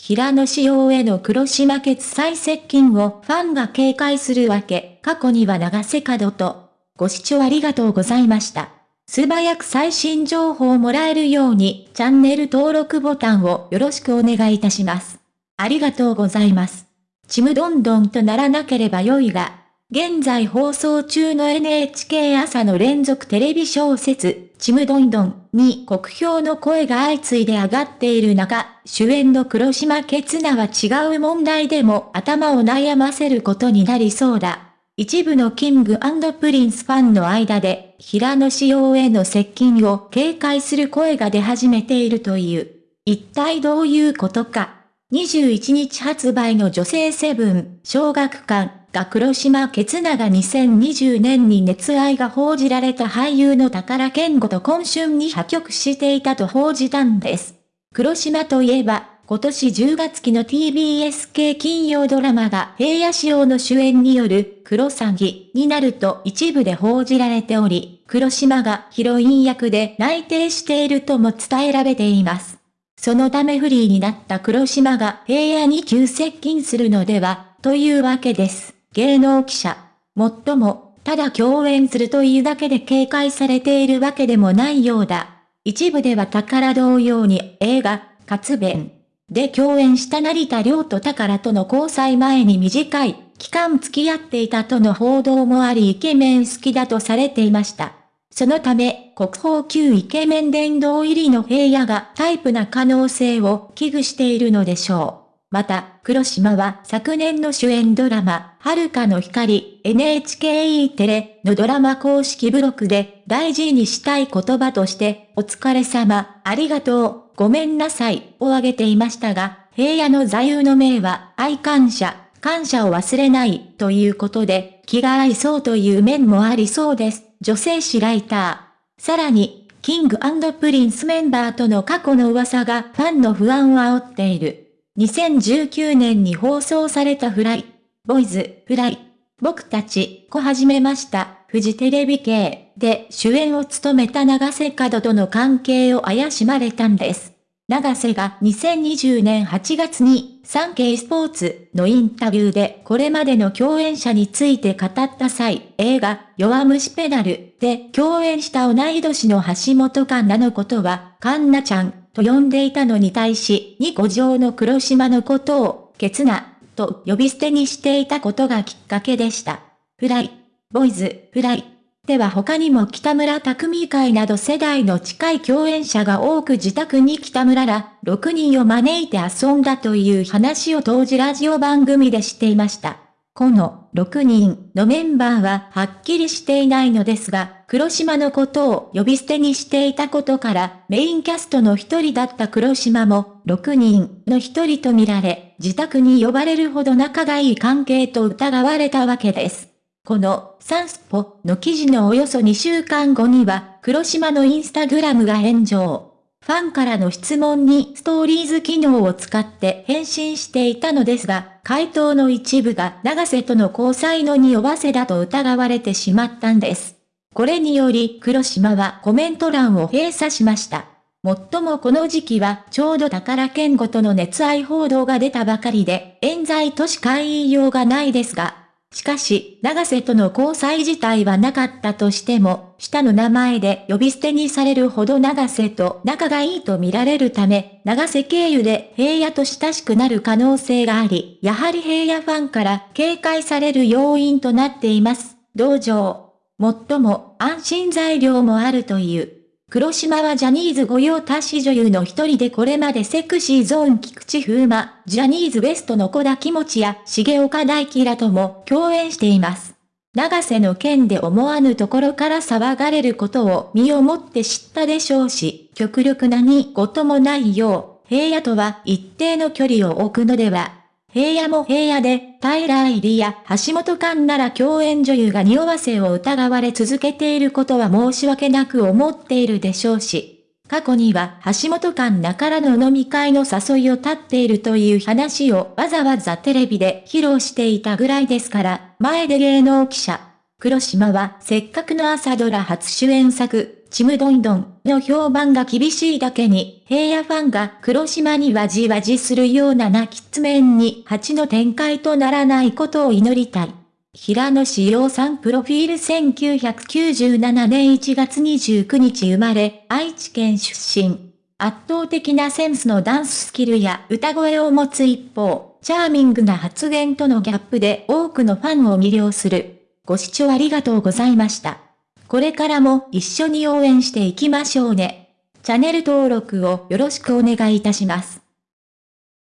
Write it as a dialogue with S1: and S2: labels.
S1: 平野紫耀への黒島決済接近をファンが警戒するわけ、過去には長瀬角と。ご視聴ありがとうございました。素早く最新情報をもらえるように、チャンネル登録ボタンをよろしくお願いいたします。ありがとうございます。ちむどんどんとならなければ良いが、現在放送中の NHK 朝の連続テレビ小説、ちむどんどんに国評の声が相次いで上がっている中、主演の黒島ケツナは違う問題でも頭を悩ませることになりそうだ。一部のキングプリンスファンの間で、平野紫耀への接近を警戒する声が出始めているという。一体どういうことか。21日発売の女性セブン、小学館が黒島ケツナが2020年に熱愛が報じられた俳優の宝健吾と今春に破局していたと報じたんです。黒島といえば、今年10月期の TBS 系金曜ドラマが平野仕様の主演による黒詐欺になると一部で報じられており、黒島がヒロイン役で内定しているとも伝えられています。そのためフリーになった黒島が平野に急接近するのでは、というわけです。芸能記者。もっとも、ただ共演するというだけで警戒されているわけでもないようだ。一部では宝同様に映画、活弁、で共演した成田亮と宝との交際前に短い期間付き合っていたとの報道もありイケメン好きだとされていました。そのため、国宝級イケメン殿堂入りの平野がタイプな可能性を危惧しているのでしょう。また、黒島は昨年の主演ドラマ、遥かの光、NHKE テレのドラマ公式ブログで大事にしたい言葉として、お疲れ様、ありがとう、ごめんなさいを挙げていましたが、平野の座右の銘は愛感謝、感謝を忘れないということで、気が合いそうという面もありそうです。女性誌ライター。さらに、キングプリンスメンバーとの過去の噂がファンの不安を煽っている。2019年に放送された Fly, Boys, Fly、僕たち、 CA始めました。フジテレビ系で主演を務めた永瀬廉との関係を怪しまれたんです。永瀬が2020年8月にサンケイスポーツのインタビューでこれまでの共演者について語った際、映画弱虫ペダルで共演した同い年の橋本環奈のことは、カンナちゃんと呼んでいたのに対し、2コ上の黒島のことを、ケツナと呼び捨てにしていたことがきっかけでした。フライボイズ、フライ。では他にも北村匠海会など世代の近い共演者が多く自宅に北村ら6人を招いて遊んだという話を当時ラジオ番組でしていました。この6人のメンバーははっきりしていないのですが、黒島のことを呼び捨てにしていたことからメインキャストの一人だった黒島も6人の一人とみられ、自宅に呼ばれるほど仲がいい関係と疑われたわけです。このサンスポの記事のおよそ2週間後には、黒島のインスタグラムが炎上。ファンからの質問にストーリーズ機能を使って返信していたのですが、回答の一部が長瀬との交際の匂わせだと疑われてしまったんです。これにより黒島はコメント欄を閉鎖しました。もっともこの時期はちょうど宝健吾との熱愛報道が出たばかりで、冤罪としか言いようがないですが、しかし、長瀬との交際自体はなかったとしても、下の名前で呼び捨てにされるほど長瀬と仲がいいと見られるため、長瀬経由で平野と親しくなる可能性があり、やはり平野ファンから警戒される要因となっています。同情。もっとも安心材料もあるという。黒島はジャニーズ御用達女優の一人でこれまでセクシーゾーン菊池風磨、ジャニーズ WEST の小田気持や重岡大輝らとも共演しています。長瀬の件で思わぬところから騒がれることを身をもって知ったでしょうし、極力何事もないよう、平野とは一定の距離を置くのでは平野も平野で、平入りや橋本環なら共演女優が匂わせを疑われ続けていることは申し訳なく思っているでしょうし、過去には橋本環なからの飲み会の誘いを立っているという話をわざわざテレビで披露していたぐらいですから、前で芸能記者。黒島はせっかくの朝ドラ初主演作、ちむどんどんの評判が厳しいだけに、平野ファンが黒島にわじわじするような泣きつ面に蜂の展開とならないことを祈りたい。平野志陽さんプロフィール1997年1月29日生まれ、愛知県出身。圧倒的なセンスのダンススキルや歌声を持つ一方、チャーミングな発言とのギャップで多くのファンを魅了する。ご視聴ありがとうございました。これからも一緒に応援していきましょうね。チャンネル登録をよろしくお願いいたします。